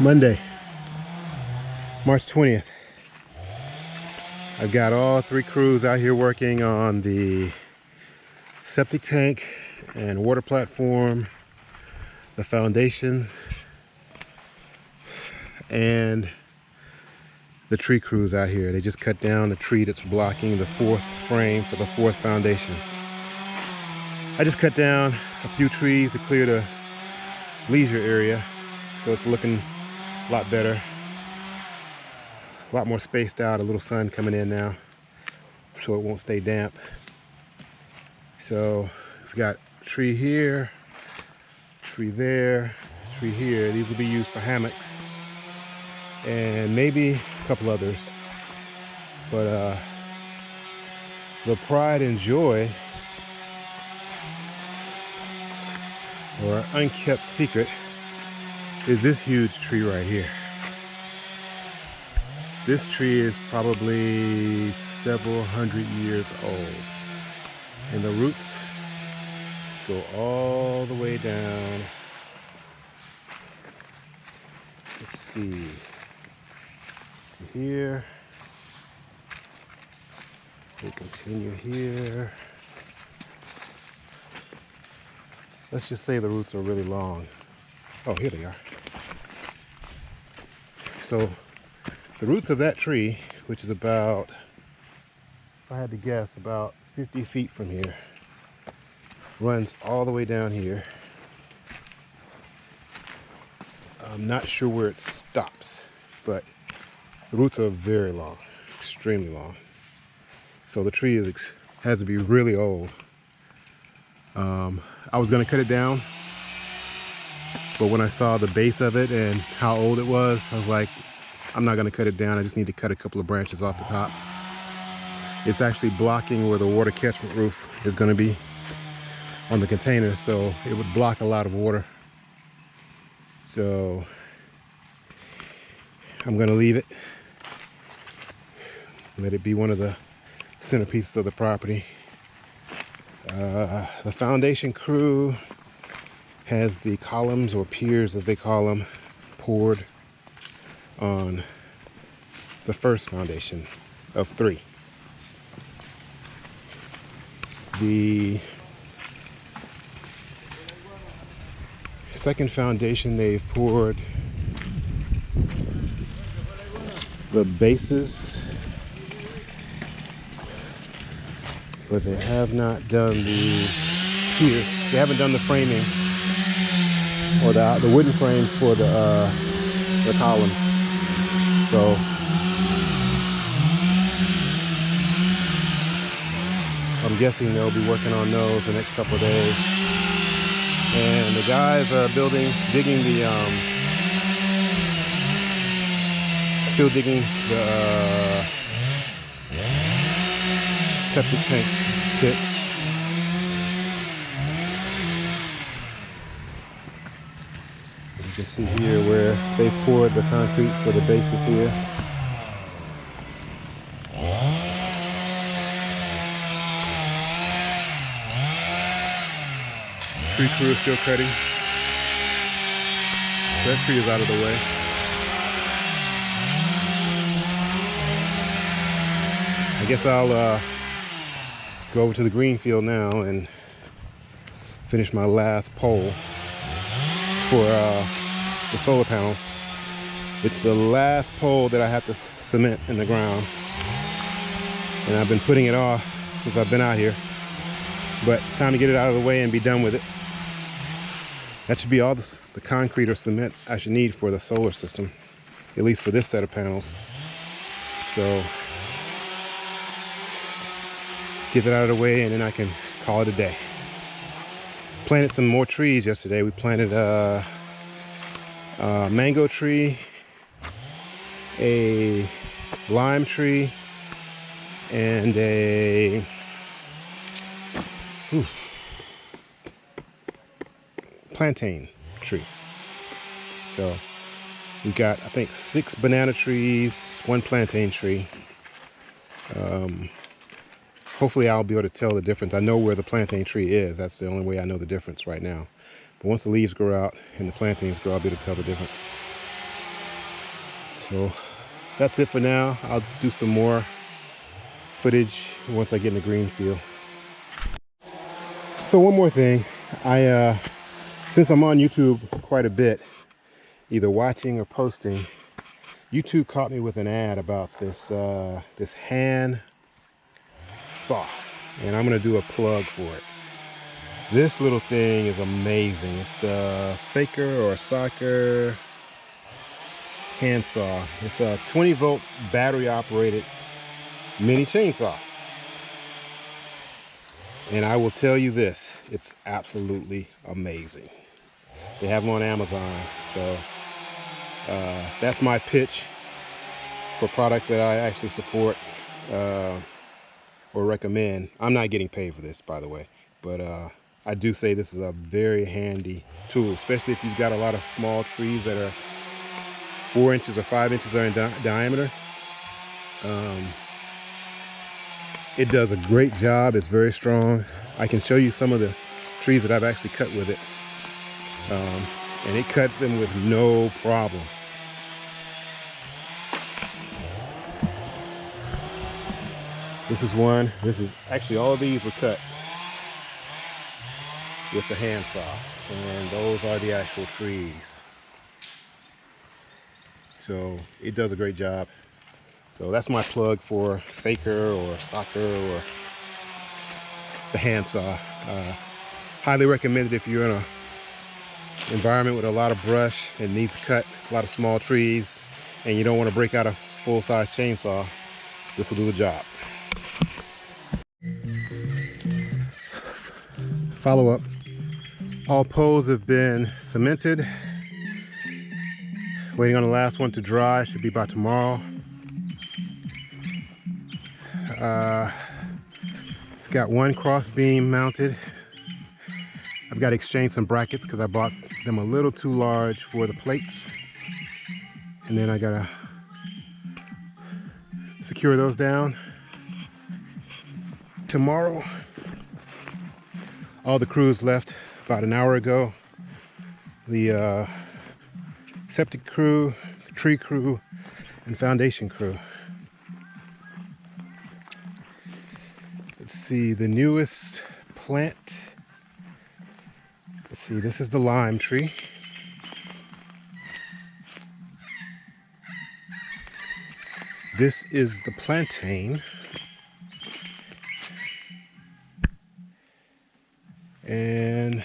Monday, March 20th. I've got all three crews out here working on the septic tank and water platform, the foundation, and the tree crews out here. They just cut down the tree that's blocking the fourth frame for the fourth foundation. I just cut down a few trees to clear the leisure area so it's looking a lot better. A lot more spaced out a little sun coming in now so it won't stay damp. So we've got tree here tree there tree here. These will be used for hammocks and maybe a couple others. But uh the pride and joy or unkept secret is this huge tree right here. This tree is probably several hundred years old. And the roots go all the way down. Let's see. To here. They continue here. Let's just say the roots are really long. Oh, here they are. So the roots of that tree, which is about, if I had to guess, about 50 feet from here, runs all the way down here. I'm not sure where it stops, but the roots are very long, extremely long. So the tree is has to be really old. Um, I was gonna cut it down but when I saw the base of it and how old it was, I was like, I'm not gonna cut it down. I just need to cut a couple of branches off the top. It's actually blocking where the water catchment roof is gonna be on the container. So it would block a lot of water. So I'm gonna leave it. Let it be one of the centerpieces of the property. Uh, the foundation crew has the columns or piers as they call them poured on the first foundation of three. The second foundation they've poured the bases but they have not done the piers. They haven't done the framing or the, the wooden frames for the, uh, the columns. So I'm guessing they'll be working on those the next couple of days. And the guys are building, digging the, um, still digging the uh, septic tank pits can see here where they poured the concrete for the bases here. Tree crew is still cutting. That tree is out of the way. I guess I'll uh, go over to the green field now and finish my last pole for uh, the solar panels. It's the last pole that I have to cement in the ground. And I've been putting it off since I've been out here. But it's time to get it out of the way and be done with it. That should be all the, the concrete or cement I should need for the solar system, at least for this set of panels. So get that out of the way and then I can call it a day. Planted some more trees yesterday. We planted uh, uh, mango tree, a lime tree, and a plantain tree. So we got, I think, six banana trees, one plantain tree. Um, hopefully I'll be able to tell the difference. I know where the plantain tree is. That's the only way I know the difference right now. But once the leaves grow out and the plantains grow, I'll be able to tell the difference. So that's it for now. I'll do some more footage once I get in the green field. So one more thing, I uh, since I'm on YouTube quite a bit, either watching or posting, YouTube caught me with an ad about this uh, this hand saw, and I'm gonna do a plug for it. This little thing is amazing. It's a Saker or Soccer handsaw. It's a 20 volt battery operated mini chainsaw. And I will tell you this, it's absolutely amazing. They have them on Amazon. So uh, that's my pitch for products that I actually support uh, or recommend. I'm not getting paid for this, by the way, but uh, I do say this is a very handy tool, especially if you've got a lot of small trees that are four inches or five inches in di diameter. Um, it does a great job. It's very strong. I can show you some of the trees that I've actually cut with it. Um, and it cut them with no problem. This is one. This is actually all of these were cut with the handsaw. And those are the actual trees. So it does a great job. So that's my plug for Saker or Soccer or the handsaw. Uh, highly recommended if you're in a environment with a lot of brush and needs to cut a lot of small trees and you don't want to break out a full-size chainsaw, this will do the job. Follow up. All poles have been cemented. Waiting on the last one to dry, should be by tomorrow. Uh, got one cross beam mounted. I've got to exchange some brackets because I bought them a little too large for the plates. And then I gotta secure those down. Tomorrow, all the crews left about an hour ago. The uh, septic crew, tree crew, and foundation crew. Let's see, the newest plant. Let's see, this is the lime tree. This is the plantain. And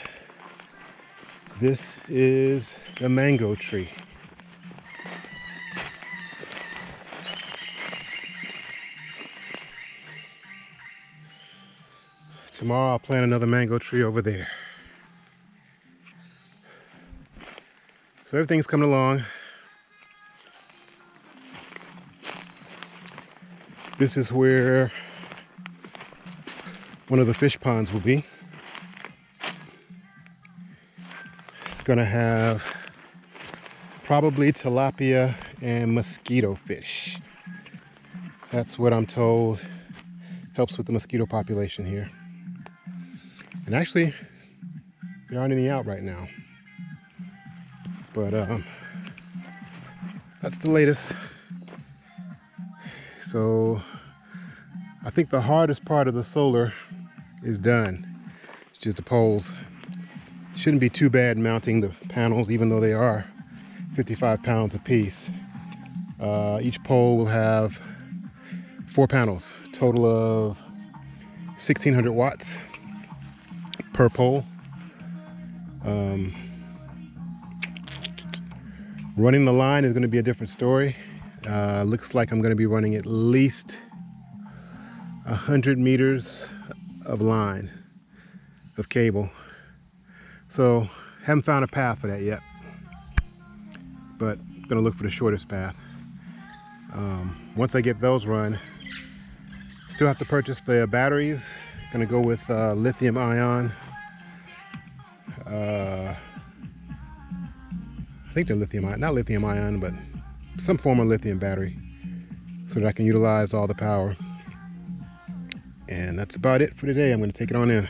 this is the mango tree. Tomorrow I'll plant another mango tree over there. So everything's coming along. This is where one of the fish ponds will be. It's gonna have probably tilapia and mosquito fish. That's what I'm told helps with the mosquito population here. And actually, there aren't any out right now. But um, that's the latest. So I think the hardest part of the solar is done. It's just the poles. Shouldn't be too bad mounting the panels, even though they are 55 pounds a piece. Uh, each pole will have four panels, total of 1600 watts per pole. Um, running the line is going to be a different story. Uh, looks like I'm going to be running at least 100 meters of line of cable. So haven't found a path for that yet, but gonna look for the shortest path. Um, once I get those run, still have to purchase the batteries. Gonna go with uh, lithium ion uh, I think they're lithium ion, not lithium ion, but some form of lithium battery so that I can utilize all the power. And that's about it for today. I'm to take it on in.